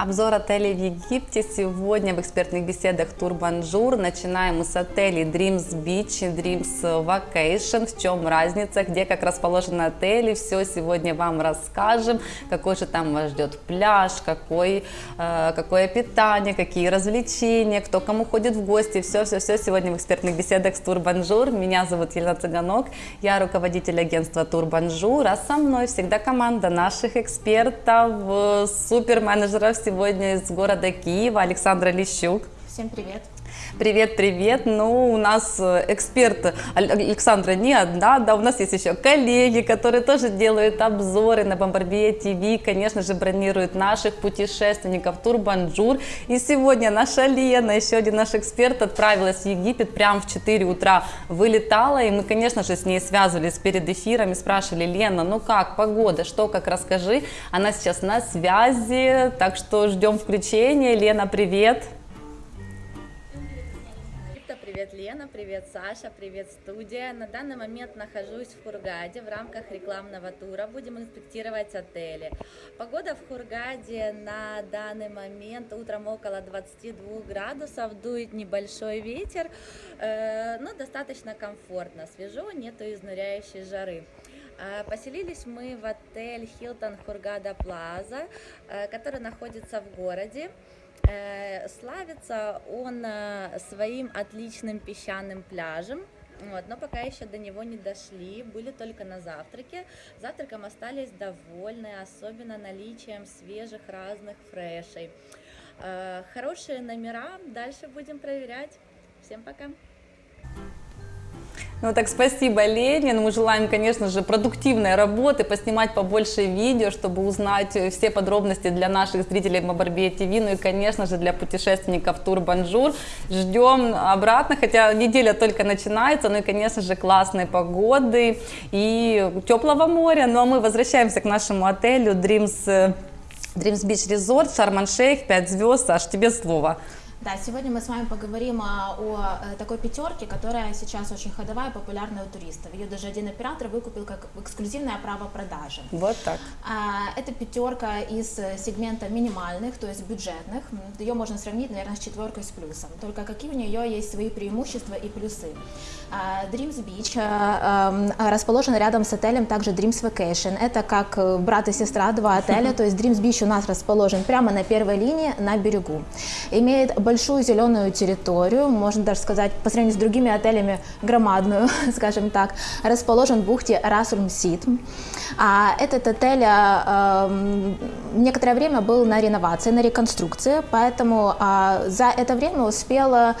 Обзор отелей в Египте сегодня в экспертных беседах Тур Бонжур. Начинаем мы с отелей Dreams Beach, Dreams Vacation. В чем разница, где как расположены отели, все сегодня вам расскажем. Какой же там вас ждет пляж, какой, э, какое питание, какие развлечения, кто кому ходит в гости. Все-все-все сегодня в экспертных беседах с Тур Бонжур. Меня зовут Елена Цыганок, я руководитель агентства Тур Бонжур, а со мной всегда команда наших экспертов, э, суперменеджеров сегодня из города Киева Александра Лещук. Всем привет. Привет, привет. Ну, у нас э, эксперт Александра не одна, да, у нас есть еще коллеги, которые тоже делают обзоры на Бомбарбия ТВ, конечно же, бронируют наших путешественников Тур Бонжур. И сегодня наша Лена, еще один наш эксперт, отправилась в Египет прямо в 4 утра, вылетала, и мы, конечно же, с ней связывались перед эфиром и спрашивали, Лена, ну как, погода, что, как, расскажи. Она сейчас на связи, так что ждем включения. Лена, привет. Привет, Лена, привет, Саша, привет, студия. На данный момент нахожусь в Хургаде в рамках рекламного тура. Будем инспектировать отели. Погода в Хургаде на данный момент утром около 22 градусов, дует небольшой ветер, э, но достаточно комфортно, свежо, нету изнуряющей жары. Э, поселились мы в отель Hilton Хургада Плаза, э, который находится в городе. Э, славится он э, своим отличным песчаным пляжем, вот, но пока еще до него не дошли, были только на завтраке. Завтраком остались довольны, особенно наличием свежих разных фрешей. Э, хорошие номера, дальше будем проверять. Всем пока! Ну так спасибо, Лена. Мы желаем, конечно же, продуктивной работы, поснимать побольше видео, чтобы узнать все подробности для наших зрителей Бамбарбия ТВ, ну и, конечно же, для путешественников Тур Бонжур. Ждем обратно, хотя неделя только начинается, ну и, конечно же, классной погоды и теплого моря. Ну а мы возвращаемся к нашему отелю Dreams, Dreams Beach Resort, Шарман-Шейх, 5 звезд. Саш, тебе слово. Да, сегодня мы с вами поговорим о, о э, такой пятерке, которая сейчас очень ходовая, популярная у туристов. Ее даже один оператор выкупил как эксклюзивное право продажи. Вот так. А, это пятерка из сегмента минимальных, то есть бюджетных. Ее можно сравнить, наверное, с четверкой с плюсом. Только какие у нее есть свои преимущества и плюсы. А, Dreams Beach а, расположен рядом с отелем также Dreams Vacation. Это как э, брат и сестра, два отеля. То есть Dreams Beach у нас расположен прямо на первой линии на берегу. Имеет большую зеленую территорию, можно даже сказать, по сравнению с другими отелями, громадную, скажем так, расположен в бухте Расульм-Сит. А этот отель э, некоторое время был на реновации, на реконструкции, поэтому э, за это время успел э,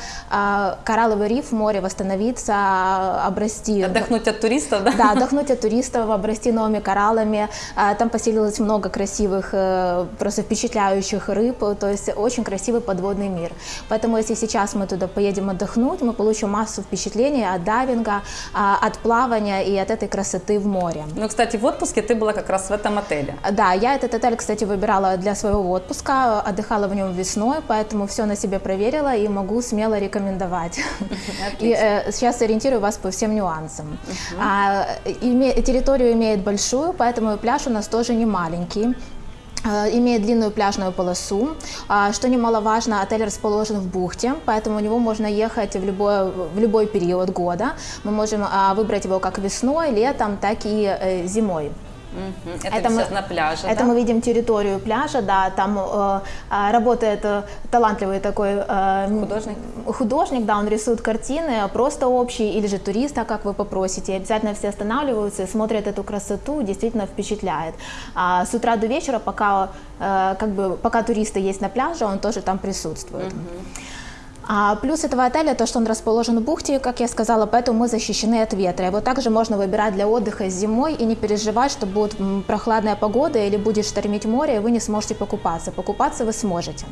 коралловый риф море восстановиться, обрасти... Отдохнуть от туристов, да? Да, отдохнуть от туристов, обрасти новыми кораллами. Э, там поселилось много красивых, э, просто впечатляющих рыб, то есть очень красивый подводный мир. Поэтому если сейчас мы туда поедем отдохнуть, мы получим массу впечатлений от дайвинга, от плавания и от этой красоты в море. Ну, кстати, в отпуске ты была как раз в этом отеле. Да, я этот отель, кстати, выбирала для своего отпуска, отдыхала в нем весной, поэтому все на себе проверила и могу смело рекомендовать. И э, сейчас ориентирую вас по всем нюансам. Угу. А, име, территорию имеет большую, поэтому пляж у нас тоже не маленький. Э, имеет длинную пляжную полосу. А, что немаловажно, отель расположен в бухте, поэтому у него можно ехать в любой, в любой период года. Мы можем а, выбрать его как весной, летом, так и э, зимой. Это, это мы, на пляже, Это да? мы видим территорию пляжа, да, там э, а, работает э, талантливый такой э, художник. художник, да, он рисует картины, просто общие, или же туриста, как вы попросите. обязательно все останавливаются и смотрят эту красоту, действительно впечатляет. А с утра до вечера, пока, э, как бы, пока туристы есть на пляже, он тоже там присутствует. Угу. А плюс этого отеля то, что он расположен в бухте, как я сказала, поэтому мы защищены от ветра. Его также можно выбирать для отдыха зимой и не переживать, что будет прохладная погода или будет штормить море, и вы не сможете покупаться. Покупаться вы сможете.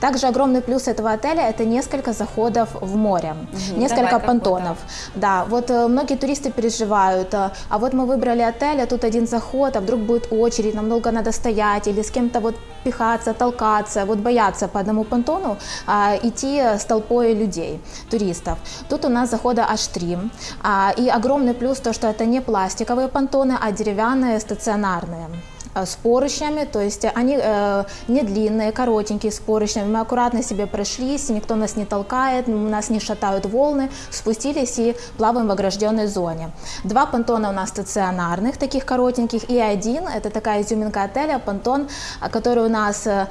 Также огромный плюс этого отеля – это несколько заходов в море, угу, несколько понтонов. Да, вот э, многие туристы переживают, э, а вот мы выбрали отель, а тут один заход, а вдруг будет очередь, нам долго надо стоять или с кем-то вот пихаться, толкаться, вот бояться по одному понтону а, идти с толпой людей, туристов. Тут у нас захода аж три. А, и огромный плюс то, что это не пластиковые понтоны, а деревянные, стационарные. Э, с поручнями, то есть они э, не длинные, коротенькие, с поручнями. Мы аккуратно себе прошлись, никто нас не толкает, нас не шатают волны, спустились и плаваем в огражденной зоне. Два понтона у нас стационарных, таких коротеньких, и один, это такая изюминка отеля, понтон, а, который у нас э,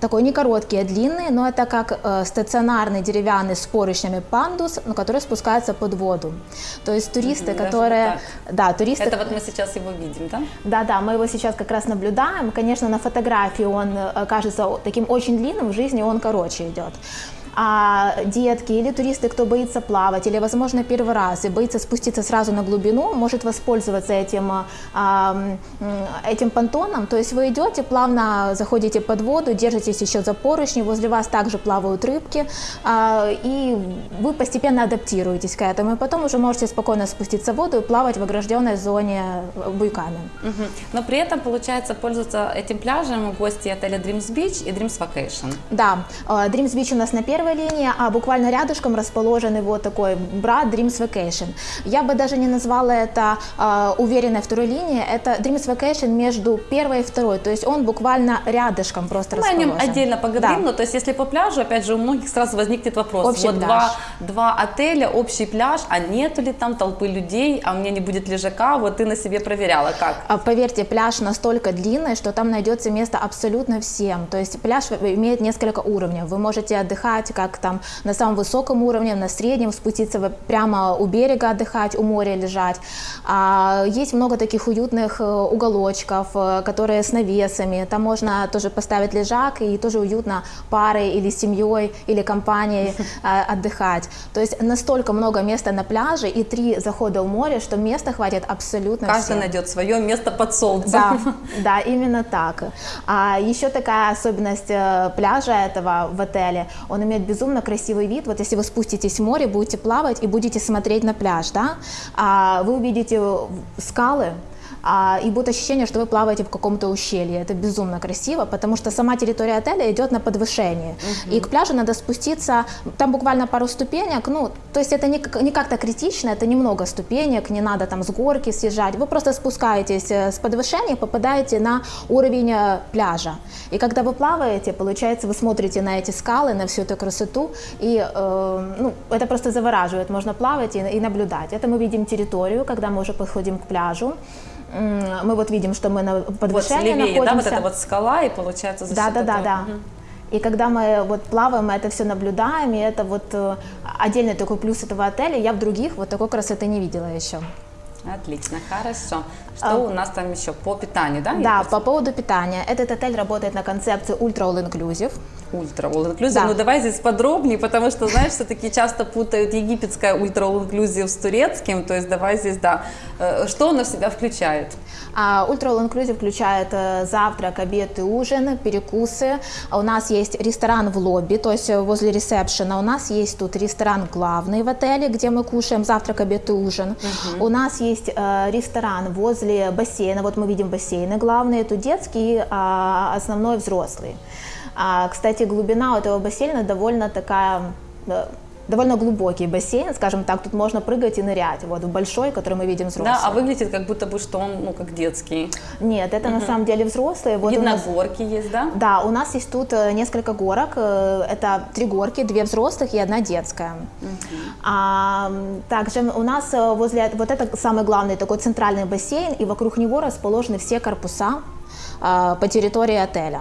такой не короткий, а длинный, но это как э, стационарный деревянный с поручнями пандус, но который спускается под воду. То есть туристы, Мгм, даже которые... вот Да, туристы... Это вот мы сейчас его видим, да? Да, да, мы его сейчас как раз наблюдаем. Конечно, на фотографии он э, кажется таким очень длинным, в жизни он короче идет. А детки или туристы, кто боится плавать, или, возможно, первый раз и боится спуститься сразу на глубину, может воспользоваться этим, а, этим понтоном. То есть вы идете, плавно заходите под воду, держитесь еще за поручни, возле вас также плавают рыбки, а, и вы постепенно адаптируетесь к этому. И потом уже можете спокойно спуститься в воду и плавать в огражденной зоне буйками. Но при этом, получается, пользуются этим пляжем гости отеля Dreams Beach и Dreams Vacation. Да, э, Dreams Beach у нас на первой линии, а буквально рядышком расположен его такой брат Dreams Vacation. Я бы даже не назвала это э, уверенной второй линией, это Dreams Vacation между первой и второй, то есть он буквально рядышком просто Мы о расположен. нем отдельно поговорим, Да. но то есть если по пляжу, опять же, у многих сразу возникнет вопрос. Общий вот пляж. Два, два отеля, общий пляж, а нету ли там толпы людей, а у меня не будет лежака, вот ты на себе проверяла, как? А, Поверьте, пляж настолько длинный, что там найдется место абсолютно всем. То есть пляж имеет несколько уровней. Вы можете отдыхать как там на самом высоком уровне, на среднем, спуститься прямо у берега отдыхать, у моря лежать. А, есть много таких уютных э, уголочков, э, которые с навесами. Там можно тоже поставить лежак и тоже уютно парой или семьей или компанией э, отдыхать. То есть настолько много места на пляже и три захода в море, что места хватит абсолютно Каждый всем. найдет свое место под солнцем. Да, да, именно так. А еще такая особенность пляжа этого в отеле, он имеет безумно красивый вид. Вот если вы спуститесь в море, будете плавать и будете смотреть на пляж, да, а вы увидите скалы, и будет ощущение, что вы плаваете в каком-то ущелье. Это безумно красиво, потому что сама территория отеля идет на подвышении. И к пляжу надо спуститься, там буквально пару ступенек, ну, то есть это не, не как-то критично, это немного ступенек, не надо там с горки съезжать. Вы просто спускаетесь э, с подвышения попадаете на уровень э, пляжа. И когда вы плаваете, получается, вы смотрите на эти скалы, на всю эту красоту, и э, ну, это просто завораживает. Можно плавать и, и наблюдать. Это мы видим территорию, когда мы уже подходим к пляжу. Мы вот видим, что мы на Вот подвышении да, находимся. вот эта вот скала, и получается за Да, да, да, этого- да. Мгм. И когда мы вот плаваем, мы это все наблюдаем, и это вот э, отдельный такой плюс этого отеля. Я в других вот такой красоты не видела еще. Отлично, хорошо. Что А, у нас там еще по питанию, да? Да, по поводу питания. Этот отель работает на концепции Ultra All Inclusive. Ультра all inclusive. Да. Ну давай здесь подробнее, потому что, знаешь, все-таки часто путают египетское ультра all inclusive с турецким. То есть давай здесь, да. Э, Что оно в себя включает? А Ultra All Inclusive включает э, завтрак, обед и ужин, перекусы. У нас есть ресторан в лобби, то есть э, возле ресепшена. У нас есть тут ресторан главный в отеле, где мы кушаем завтрак, обед и ужин. У нас есть э, ресторан возле бассейна. Вот мы видим бассейны главные. Тут детский, а основной взрослый. А, кстати, глубина у этого бассейна довольно такая э, довольно глубокий бассейн, скажем так, тут можно прыгать и нырять, вот в большой, который мы видим взрослый. Да, а выглядит как будто бы, что он, ну, как детский. Нет, это на самом деле взрослые. Вот Видно, нас- горки есть, да? Да, у нас есть тут э, несколько горок. э, Это три горки, две взрослых и одна детская. А, м, также у нас э, возле вот это самый главный такой центральный бассейн, и вокруг него расположены все корпуса а, по территории отеля.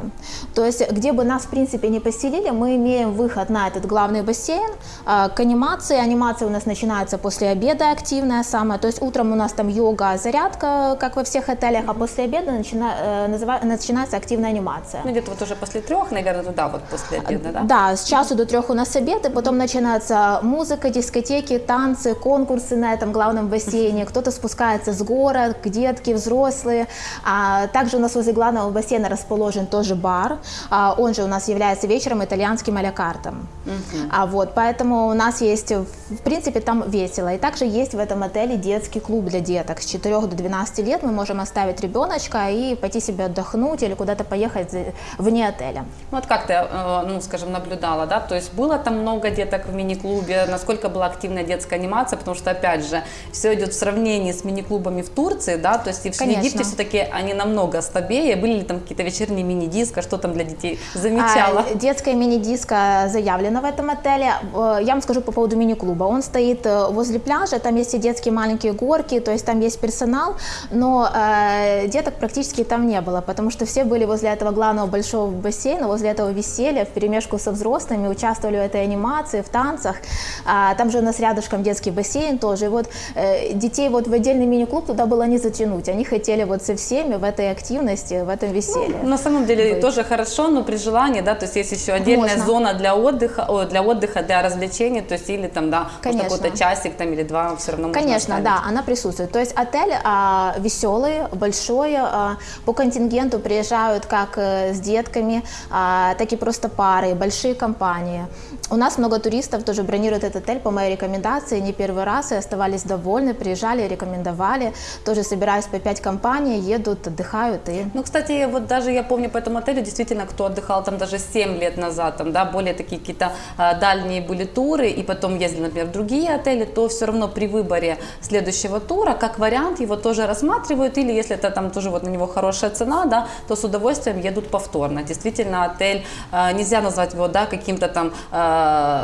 То есть, где бы нас, в принципе, не поселили, мы имеем выход на этот главный бассейн а, к анимации. Анимация у нас начинается после обеда активная самая. То есть, утром у нас там йога, зарядка, как во всех отелях, а после обеда начина- э, начинается активная анимация. Ну, где-то вот уже после трех, наверное, туда вот после обеда, да? Да, с часу до трех у нас обед, и потом начинается музыка, дискотеки, танцы, конкурсы на этом главном бассейне. Кто-то спускается с горок, детки, взрослые. А также у нас возле главного главного бассейна расположен тоже бар, а, он же у нас является вечером итальянским а картом. А вот, поэтому у нас есть, в принципе, там весело. И также есть в этом отеле детский клуб для деток. С 4 до 12 лет мы можем оставить ребеночка и пойти себе отдохнуть или куда-то поехать вне отеля. Ну, вот как ты, э, ну, скажем, наблюдала, да, то есть было там много деток в мини-клубе, насколько была активная детская анимация, потому что, опять же, все идет в сравнении с мини-клубами в Турции, да, то есть и в. Египте все-таки они намного слабее, были ли там какие-то вечерние мини-диско, что там для детей замечала? А, детская мини-диско заявлена в этом отеле. Э, Я вам скажу по поводу мини-клуба. Он стоит э, возле пляжа, там есть и детские маленькие горки, то есть там есть персонал, но э, деток практически там не было, потому что все были возле этого главного большого бассейна, возле этого веселья, в перемешку со взрослыми, участвовали в этой анимации, в танцах. А, там же у нас рядышком детский бассейн тоже. И вот э, детей вот в отдельный мини-клуб туда было не затянуть. Они хотели вот со всеми в этой активности, в этом веселье. На самом деле быть. тоже хорошо, но при желании, да, то есть есть еще отдельная Можно. зона для отдыха, о, для отдыха, для развлечений, то есть или там, да, какой-то часик там или два все равно Конечно, да, она присутствует. То есть отель а, веселый, большой, а, по контингенту приезжают как э, с детками, а, так и просто пары, большие компании. У нас много туристов тоже бронируют этот отель по моей рекомендации, не первый раз, и оставались довольны, приезжали, рекомендовали. Тоже собираюсь по пять компаний, едут, отдыхают и... Ну, кстати, вот даже я помню по этому отелю, действительно, кто отдыхал там даже 7 лет назад, там, да, более такие какие-то а, дальние были туры, и потом ездили, например, в другие отели, то все равно при выборе следующего тура, как вариант, его тоже рассматривают, или если это там тоже вот на него хорошая цена, да, то с удовольствием едут повторно. Действительно, отель, а, нельзя назвать его, да, каким-то там а,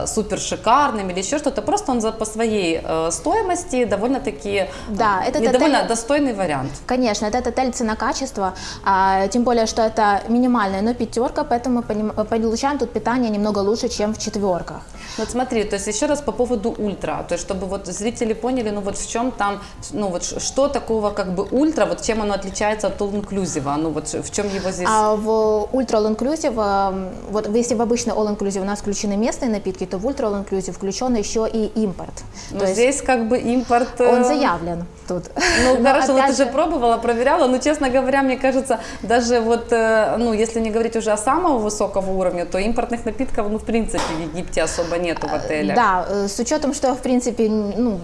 супер шикарным или еще что-то, просто он за, по своей э, стоимости довольно-таки Да, этот не отель- довольно достойный вариант. Конечно, этот отель цена-качество, а, тем более, что это минимальная, но пятерка, поэтому мы поним- получаем тут питание немного лучше, чем в четверках. Вот смотри, то есть еще раз по поводу ультра, то есть чтобы вот зрители поняли, ну вот в чем там, ну вот что такого как бы ультра, вот чем оно отличается от all inclusive, ну вот в чем его здесь... А в Ultra All Inclusive, эм, вот если в обычный All Inclusive у нас включены местные напитки, то в Ultra All Inclusive включен еще и импорт. ну То есть здесь как бы импорт... э, он заявлен тут. Ну Но хорошо, опять ты же пробовала, проверяла, но честно говоря, мне кажется, даже вот, э, ну если не говорить уже о самого высокого уровня, то импортных напитков, ну в принципе в Египте особо нету в отелях. Да, э, с учетом, что в принципе, ну,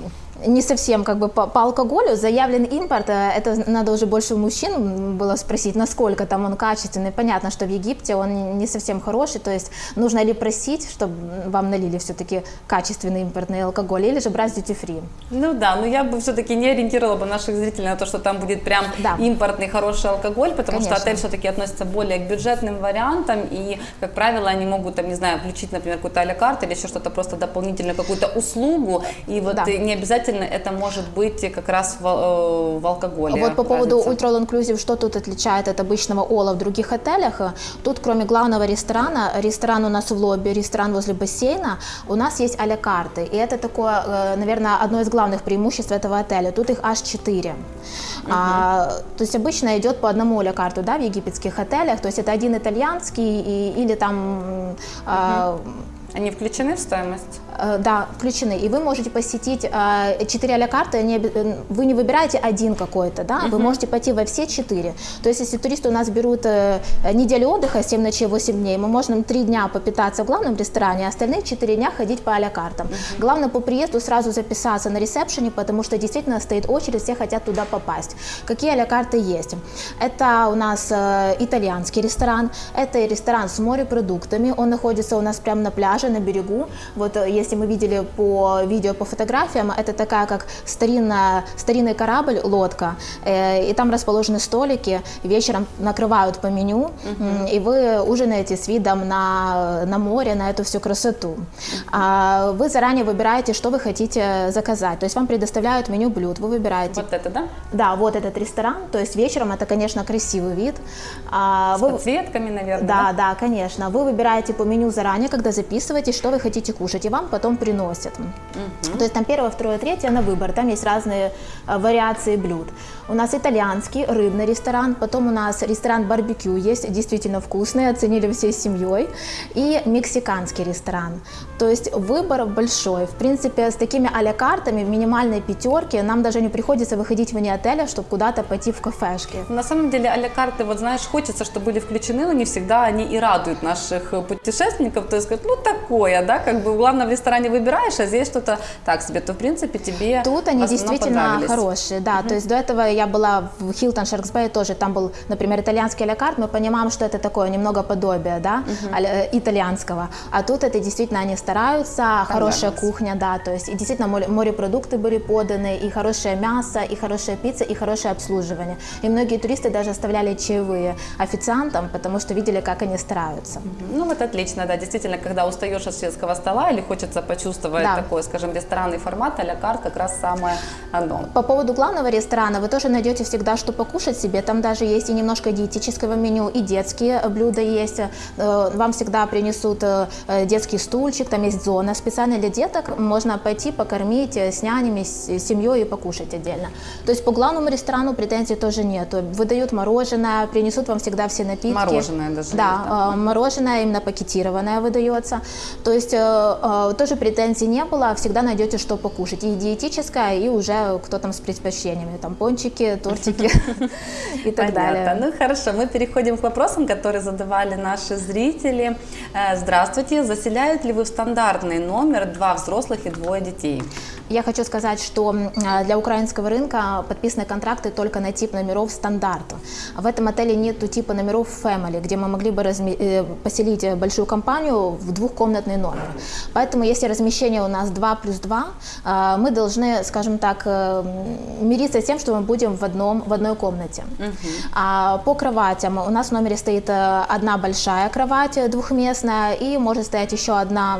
не совсем как бы по, по алкоголю заявлен импорт, э, это надо уже больше у мужчин было спросить, насколько там он качественный. Понятно, что в Египте он не совсем хороший, то есть нужно ли просить, чтобы вам налили все-таки качественный импортный алкоголь, или же брать duty free. Ну да, но я бы все-таки не ориентировала бы наших зрителей на то, что там будет прям Да. импортный хороший алкоголь, потому что Конечно. отель все-таки относится более к бюджетным вариантам, и, как правило, они могут, там, не знаю, включить, например, какую-то а карт или еще что-то просто дополнительную какую-то услугу, и вот Да. не обязательно это может быть как раз в, э, в алкоголе. Вот по поводу разница. Ultra All Inclusive, что тут отличает от обычного Ола в других отелях? Тут, кроме главного ресторана, ресторан у нас в лобби, ресторан возле бассейна, у нас есть а-ля карты. И это такое, э, наверное, одно из главных преимуществ этого отеля. Тут их аж четыре. А, то есть обычно идет по одному а-ля карту да, в египетских отелях. То есть это один итальянский и, или там м, а, Они включены в стоимость? Э, Да, включены. И вы можете посетить э, четыре а-ля карты. Э, вы не выбираете один какой-то, да? Вы можете пойти во все четыре. То есть, если туристы у нас берут э, неделю отдыха, 7 ночей, 8 дней, мы можем 3 дня попитаться в главном ресторане, а остальные 4 дня ходить по а-ля картам. Главное по приезду сразу записаться на ресепшене, потому что действительно стоит очередь, все хотят туда попасть. Какие а-ля карты есть? Это у нас э, итальянский ресторан, это ресторан с морепродуктами, он находится у нас прямо на пляже, на берегу. Вот э, если мы видели по видео, по фотографиям, это такая как старинная, старинный корабль, лодка, э, и там расположены столики, вечером накрывают по меню, м, и вы ужинаете с видом на, на море, на эту всю красоту. А вы заранее выбираете, что вы хотите заказать, то есть вам предоставляют меню блюд, вы выбираете Вот это, да? да, вот этот ресторан, то есть вечером это, конечно, красивый вид. А, С вы- подсветками, наверное, да, да, конечно. Вы выбираете по меню заранее, когда записываете, что вы хотите кушать, и вам потом приносят. То есть там первое, второе, третье на выбор. Там есть разные э, вариации блюд. У нас итальянский, рыбный ресторан, потом у нас ресторан барбекю есть, действительно вкусный, оценили всей семьей, и мексиканский ресторан. То есть выбор большой. В принципе, с такими а картами в минимальной пятерке нам даже не приходится выходить вне отеля, чтобы куда-то пойти в кафешки. На самом деле а карты, вот знаешь, хочется, чтобы были включены, но не всегда они и радуют наших путешественников. То есть, ну такое, да, как бы главное в ресторане выбираешь, а здесь что-то так себе, то в принципе тебе Тут они действительно хорошие, да. Угу. То есть до этого я была в Sharks Bay тоже, там был, например, итальянский алякарт, мы понимаем, что это такое немного подобие, да, угу. итальянского. А тут это действительно они стараются, хорошая кухня, да, то есть и действительно морепродукты были поданы, и хорошее мясо, и хорошая пицца, и хорошее обслуживание. И многие туристы даже оставляли чаевые официантам, потому что видели, как они стараются. Ну вот отлично, да, действительно, когда устаешь от светского стола или хочется почувствовать да. такой, скажем, ресторанный формат, а карт как раз самое оно. По поводу главного ресторана, вы тоже найдете всегда, что покушать себе. Там даже есть и немножко диетического меню, и детские блюда есть. Э, вам всегда принесут э, детский стульчик, там есть зона специально для деток. Можно пойти покормить с нянями, с семьей и покушать отдельно. То есть по главному ресторану претензий тоже нет. Выдают мороженое, принесут вам всегда все напитки. Мороженое даже. Да, есть? Э, мороженое именно пакетированное выдается. То есть тоже претензий не было, всегда найдете что покушать. И диетическое, и уже кто там с предпочтениями. Там пончики, тортики и так далее. Ну хорошо, мы переходим к вопросам, которые задавали наши зрители. Э, здравствуйте, заселяют ли вы в стандартный номер два взрослых и двое детей? Я хочу сказать, что для украинского рынка подписаны контракты только на тип номеров стандарт. В этом отеле нет типа номеров family, где мы могли бы э, поселить большую компанию в двухкомнатный номер. Поэтому если размещение у нас 2 плюс 2, э, мы должны, скажем так, э, мириться с тем, что мы будем в, одном, в одной комнате. Угу. А по кроватям у нас в номере стоит одна большая кровать двухместная и может стоять еще одна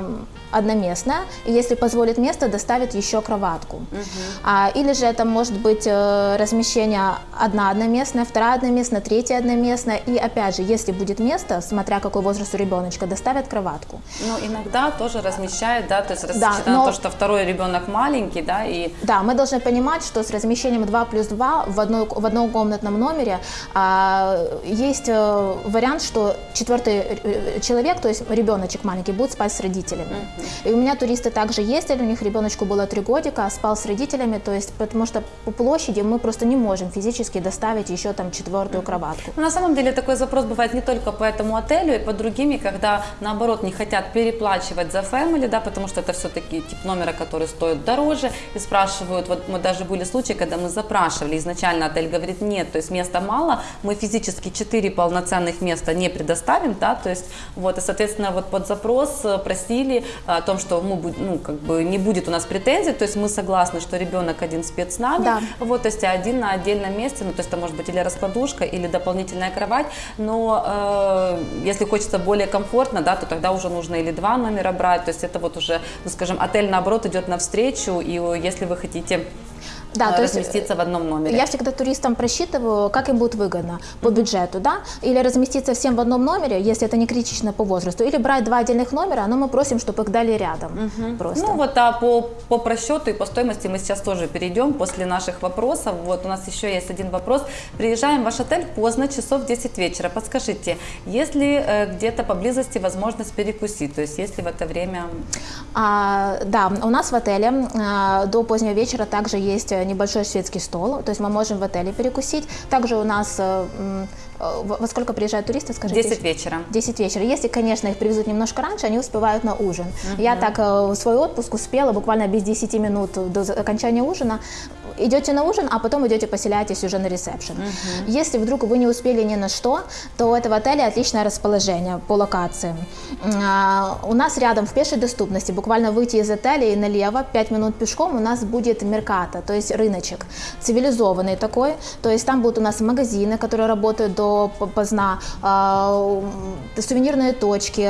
одноместная, и если позволит место, доставит еще кроватку. Угу. А, или же это может быть э, размещение одна одноместная, вторая одноместная, третья одноместная, и опять же, если будет место, смотря какой возраст у ребеночка, доставят кроватку. Ну, иногда тоже размещают, да, то есть да, но... то, что второй ребенок маленький, да, и... Да, мы должны понимать, что с размещением 2 плюс 2 в, одной, в однокомнатном номере а, есть а, вариант, что четвертый э, человек, то есть ребеночек маленький, будет спать с родителями. И у меня туристы также ездили, у них ребеночку было три годика, спал с родителями, то есть потому что по площади мы просто не можем физически доставить еще там четвертую кроватку. Но на самом деле такой запрос бывает не только по этому отелю, и по другими, когда наоборот не хотят переплачивать за family, да, потому что это все-таки тип номера, который стоит дороже, и спрашивают, вот мы даже были случаи, когда мы запрашивали, изначально отель говорит нет, то есть места мало, мы физически 4 полноценных места не предоставим, да, то есть вот, и соответственно вот под запрос просили о том, что мы, ну, как бы не будет у нас претензий, то есть мы согласны, что ребенок один спит с нами, да. вот, то есть один на отдельном месте, ну, то есть это может быть или раскладушка, или дополнительная кровать, но э, если хочется более комфортно, да, то тогда уже нужно или два номера брать, то есть это вот уже, ну, скажем, отель наоборот идет навстречу, и если вы хотите да, то разместиться есть, в одном номере. Я всегда туристам просчитываю, как им будет выгодно по бюджету, да, или разместиться всем в одном номере, если это не критично по возрасту, или брать два отдельных номера, но мы просим, чтобы их дали рядом. Угу. Просто. Ну вот, а по, по просчету и по стоимости мы сейчас тоже перейдем после наших вопросов. Вот у нас еще есть один вопрос. Приезжаем в ваш отель поздно, часов 10 вечера. Подскажите, есть ли э, где-то поблизости возможность перекусить, то есть если в это время... А, да, у нас в отеле а, до позднего вечера также есть э, небольшой шведский стол, то есть мы можем в отеле перекусить. Также у нас э, во сколько приезжают туристы, скажите? 10 вечера. 10 вечера. Если, конечно, их привезут немножко раньше, они успевают на ужин. Угу. Я так э, свой отпуск успела буквально без 10 минут до окончания ужина. Идете на ужин, а потом идете поселяетесь уже на ресепшн. Угу. Если вдруг вы не успели ни на что, то у этого отеля отличное расположение по локации. А, у нас рядом в пешей доступности, буквально выйти из отеля и налево, 5 минут пешком, у нас будет Мерката, то есть рыночек. Цивилизованный такой, то есть там будут у нас магазины, которые работают до поздна, сувенирные точки,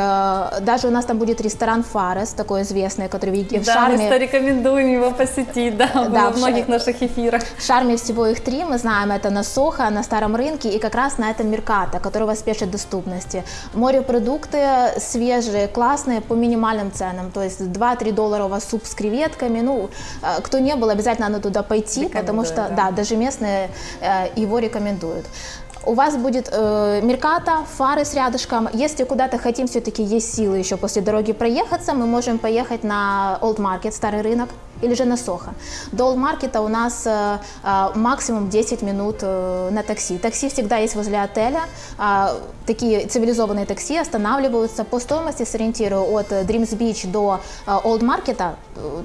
даже у нас там будет ресторан Фарес, такой известный, который в да, Шарме. Да, мы рекомендуем его посетить, да, да в многих наших эфирах. В Шарме всего их три, мы знаем, это на Сохо, на Старом рынке и как раз на этом Мерката, который в спешит доступности. Морепродукты свежие, классные, по минимальным ценам, то есть 2-3 доллара у вас суп с креветками, ну, э, кто не был, обязательно надо туда пойти, потому что, да. да, даже местные э, его рекомендуют. У вас будет э, Мерката, фары с рядышком. Если куда-то хотим, все-таки есть силы еще после дороги проехаться, мы можем поехать на Old Market, старый рынок, или же на Сохо. До Market у нас э, максимум 10 минут э, на такси. Такси всегда есть возле отеля. Э, такие цивилизованные такси останавливаются по стоимости, сориентирую, от Dreams Beach до э, Old Market,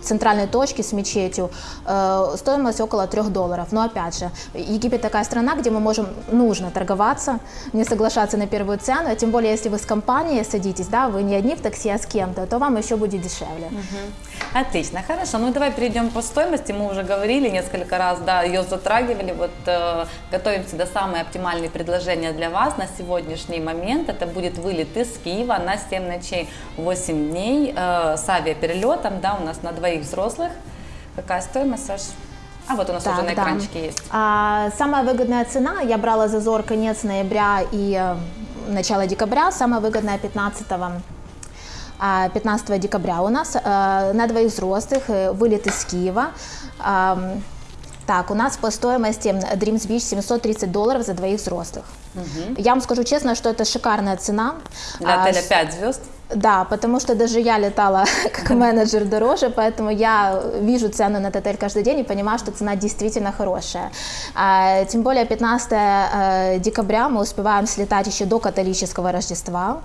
центральной точки с мечетью, э, стоимость около 3 долларов. Но опять же, Египет такая страна, где мы можем, нужно торговаться, не соглашаться на первую цену, а тем более, если вы с компанией садитесь, да, вы не одни в такси, а с кем-то, то вам еще будет дешевле. Отлично, хорошо. Ну давай перейдем по стоимости. Мы уже говорили несколько раз, да, ее затрагивали. Вот э, готовим всегда самые оптимальные предложения для вас на сегодняшний момент. Это будет вылет из Киева на 7 ночей, 8 дней э, с авиаперелетом, да, у нас на двоих взрослых. Какая стоимость, Саш? А вот у нас Так, уже на да. экранчике есть. А, самая выгодная цена, я брала зазор конец ноября и э, начало декабря, самая выгодная 15 а, 15 декабря у нас э, на двоих взрослых, э, вылет из Киева. Так, у нас по стоимости Dreams Beach 730 долларов за двоих взрослых. Я вам скажу честно, что это шикарная цена. Для А, отеля с- 5 звезд. да, потому что даже я летала как менеджер дороже, поэтому я вижу цену на этот отель каждый день и понимаю, что цена действительно хорошая. А, Тем более 15 э, декабря мы успеваем слетать еще до католического Рождества.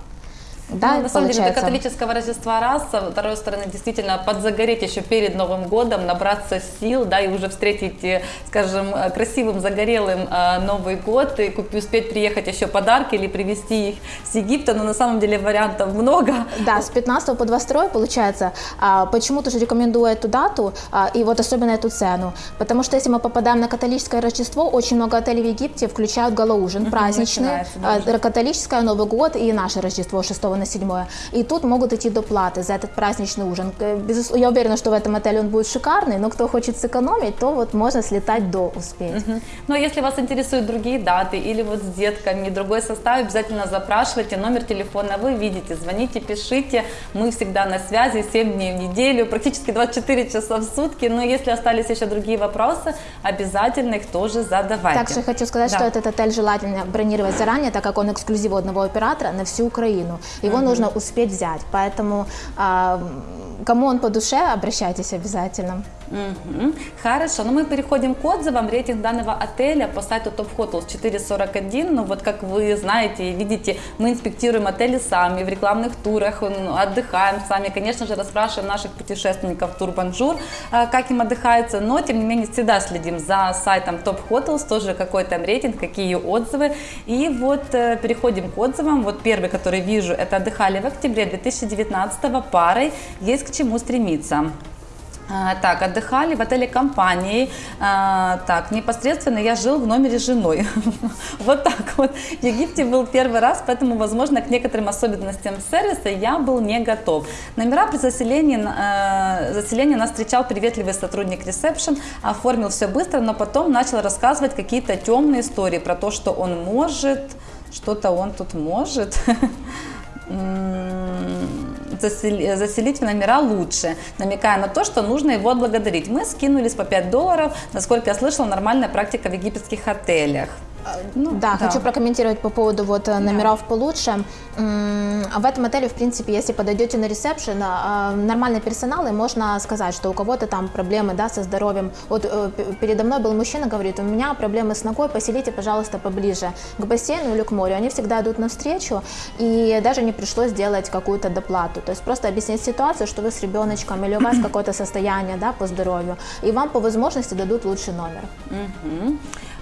Да, Ну, на самом деле, до католического Рождества раз, с второй стороны, действительно, подзагореть еще перед Новым годом, набраться сил, да, и уже встретить, э, скажем, э, красивым, загорелым э, Новый год, и успеть приехать еще подарки или привезти их с Египта, но на самом деле вариантов много. Да, с 15 по 22 получается. А, почему тоже рекомендую эту дату а, и вот особенно эту цену? Потому что если мы попадаем на католическое Рождество, очень много отелей в Египте включают галоужин праздничный, да, а, католическое Новый год и наше Рождество 6 на 7. И тут могут идти доплаты за этот праздничный ужин. Э, Я уверена, что в этом отеле он будет шикарный, но кто хочет сэкономить, то вот можно слетать до успеть. Но если вас интересуют другие даты или вот с детками, другой состав, обязательно запрашивайте номер телефона, вы видите, звоните, пишите, мы всегда на связи 7 дней в неделю, практически 24 часа в сутки, но если остались еще другие вопросы, обязательно их тоже задавайте. Также хочу сказать, Да. что этот отель желательно бронировать заранее, так как он эксклюзив одного оператора на всю Украину. Его нужно успеть взять. Поэтому а, кому он по душе, обращайтесь обязательно. Мгм. Хорошо, ну мы переходим к отзывам. Рейтинг данного отеля по сайту Top Hotels 4.41. Ну вот как вы знаете и видите, мы инспектируем отели сами, в рекламных турах, отдыхаем сами. Конечно же, расспрашиваем наших путешественников Тур Бонжур, а, как им отдыхается, но тем не менее всегда следим за сайтом Top Hotels, тоже какой там рейтинг, какие отзывы. И вот э, переходим к отзывам. Вот первый, который вижу, это отдыхали в октябре 2019 парой. Есть к чему стремиться. А, Так, отдыхали в отеле компании. А, Так, непосредственно я жил в номере с женой. Вот так вот. В Египте был первый раз, поэтому, возможно, к некоторым особенностям сервиса я был не готов. Номера при заселении, э, нас встречал приветливый сотрудник ресепшн, оформил все быстро, но потом начал рассказывать какие-то темные истории про то, что он может, что-то он тут может. Заселить в номера лучше, намекая на то, что нужно его отблагодарить. Мы скинулись по 5 долларов, насколько я слышала, нормальная практика в египетских отелях. Ну, Да, хочу прокомментировать по поводу вот э, номеров получше. М, В этом отеле, в принципе, если подойдете на ресепшн, а, нормальный персонал, и можно сказать, что у кого-то там проблемы да, со здоровьем. Вот э, передо мной был мужчина, говорит, у меня проблемы с ногой, поселите, пожалуйста, поближе к бассейну или к морю. Они всегда идут навстречу, и даже не пришлось делать какую-то доплату. То есть просто объяснить ситуацию, что вы с ребеночком или у вас какое-то состояние да, по здоровью, и вам по возможности дадут лучший номер. Мгм.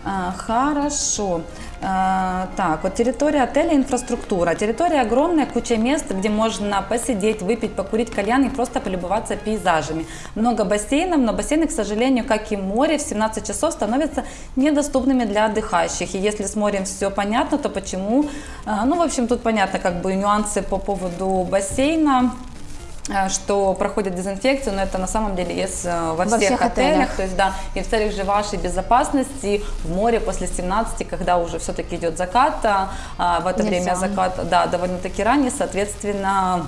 А, Хорошо. А, Так, вот территория отеля, инфраструктура. Территория огромная, куча мест, где можно посидеть, выпить, покурить кальян и просто полюбоваться пейзажами. Много бассейнов, но бассейны, к сожалению, как и море, в 17 часов становятся недоступными для отдыхающих. И если с морем все понятно, то почему? А, Ну, в общем, тут понятно как бы нюансы по поводу бассейна. Э, что проходят дезинфекцию, но это на самом деле есть э, во, Во всех, всех отелях. отелях. То есть, да, и в целях же вашей безопасности в море после 17, когда уже все-таки идет закат, а, а, в это Нельзя. время закат, да, довольно-таки ранний, соответственно,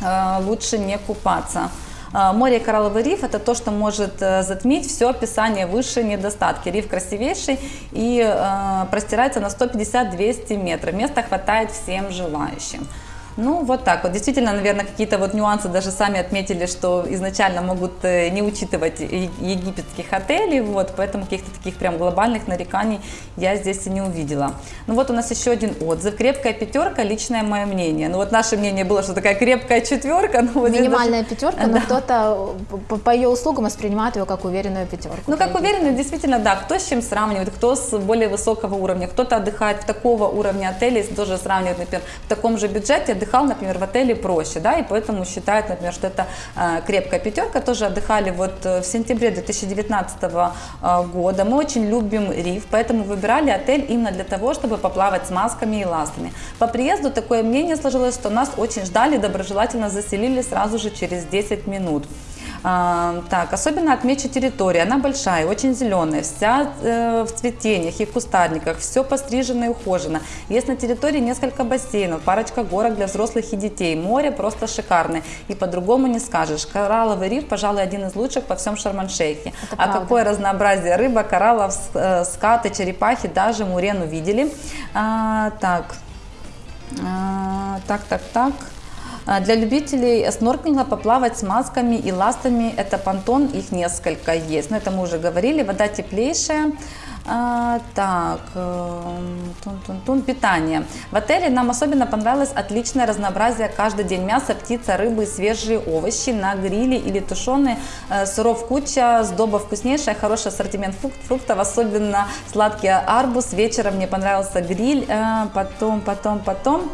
э, лучше не купаться. А, Море и коралловый риф – это то, что может э, затмить все описание выше недостатки. Риф красивейший и э, простирается на 150-200 метров. Места хватает всем желающим. Ну, вот так вот. Действительно, наверное, какие-то вот нюансы даже сами отметили, что изначально могут э, не учитывать египетских отелей, вот, поэтому каких-то таких прям глобальных нареканий я здесь и не увидела. Ну, вот у нас еще один отзыв. Крепкая пятерка, личное мое мнение. Ну, вот наше мнение было, что такая крепкая четверка. Ну, вот здесь даже- Минимальная пятерка, но Да. кто-то по, по ее услугам воспринимает ее как уверенную пятерку. Ну, как уверенно, действительно, да, кто с чем сравнивает, кто с более высокого уровня, кто-то отдыхает в такого уровня отелей, тоже сравнивает, например, в таком же бюджете, отдыхал, например, в отеле проще, да, и поэтому считают, например, что это э, крепкая пятерка, тоже отдыхали вот э, в сентябре 2019 э, года, мы очень любим риф, поэтому выбирали отель именно для того, чтобы поплавать с масками и ластами. По приезду такое мнение сложилось, что нас очень ждали, доброжелательно заселили сразу же через 10 минут. А, так, особенно отмечу территорию. Она большая, очень зеленая, вся э, в цветениях и в кустарниках, все пострижено и ухожено. Есть на территории несколько бассейнов, парочка горок для взрослых и детей. Море просто шикарное. И по-другому не скажешь. Коралловый риф, пожалуй, один из лучших по всем Шарм-эль-Шейхе. Это А правда. какое разнообразие рыба, кораллов, э, скаты, черепахи, даже мурену видели. А, так, а, так, так, так. А, Для любителей снорклинга поплавать с масками и ластами, это понтон, их несколько есть. Но это мы уже говорили, вода теплейшая. А, так, эм, тун-тун-тун, питание. В отеле нам особенно понравилось отличное разнообразие каждый день. Мясо, птица, рыбы, свежие овощи на гриле или тушеные. Э, Сыров куча, сдоба вкуснейшая, хороший ассортимент фрук- фруктов, особенно сладкий арбуз. Вечером мне понравился гриль, Э, потом, потом, потом.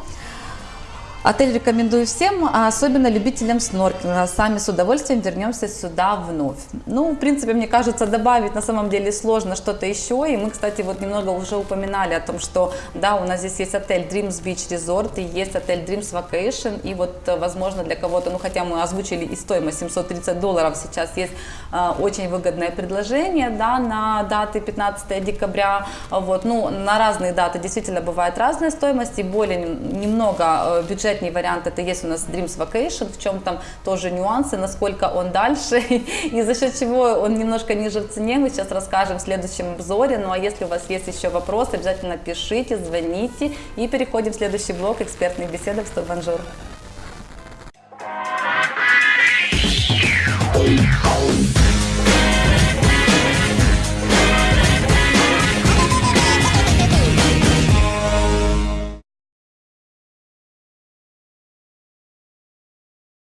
Отель рекомендую всем, а особенно любителям снорклинга. Сами с удовольствием вернемся сюда вновь. Ну, в принципе, мне кажется, добавить на самом деле сложно что-то еще. И мы, кстати, вот немного уже упоминали о том, что, да, у нас здесь есть отель Dreams Beach Resort и есть отель Dreams Vacation. И вот, возможно, для кого-то, ну, хотя мы озвучили и стоимость 730 долларов, сейчас есть э, очень выгодное предложение, да, на даты 15 декабря. Вот, ну, на разные даты действительно бывает разная стоимость и более нем- немного э, бюджетный вариант, это есть у нас Dreams Vacation, в чем там тоже нюансы, насколько он дальше и за счет чего он немножко ниже в цене, мы сейчас расскажем в следующем обзоре. Ну а если у вас есть еще вопросы, обязательно пишите, звоните и переходим в следующий блок экспертных беседок с Тобанжур. Thank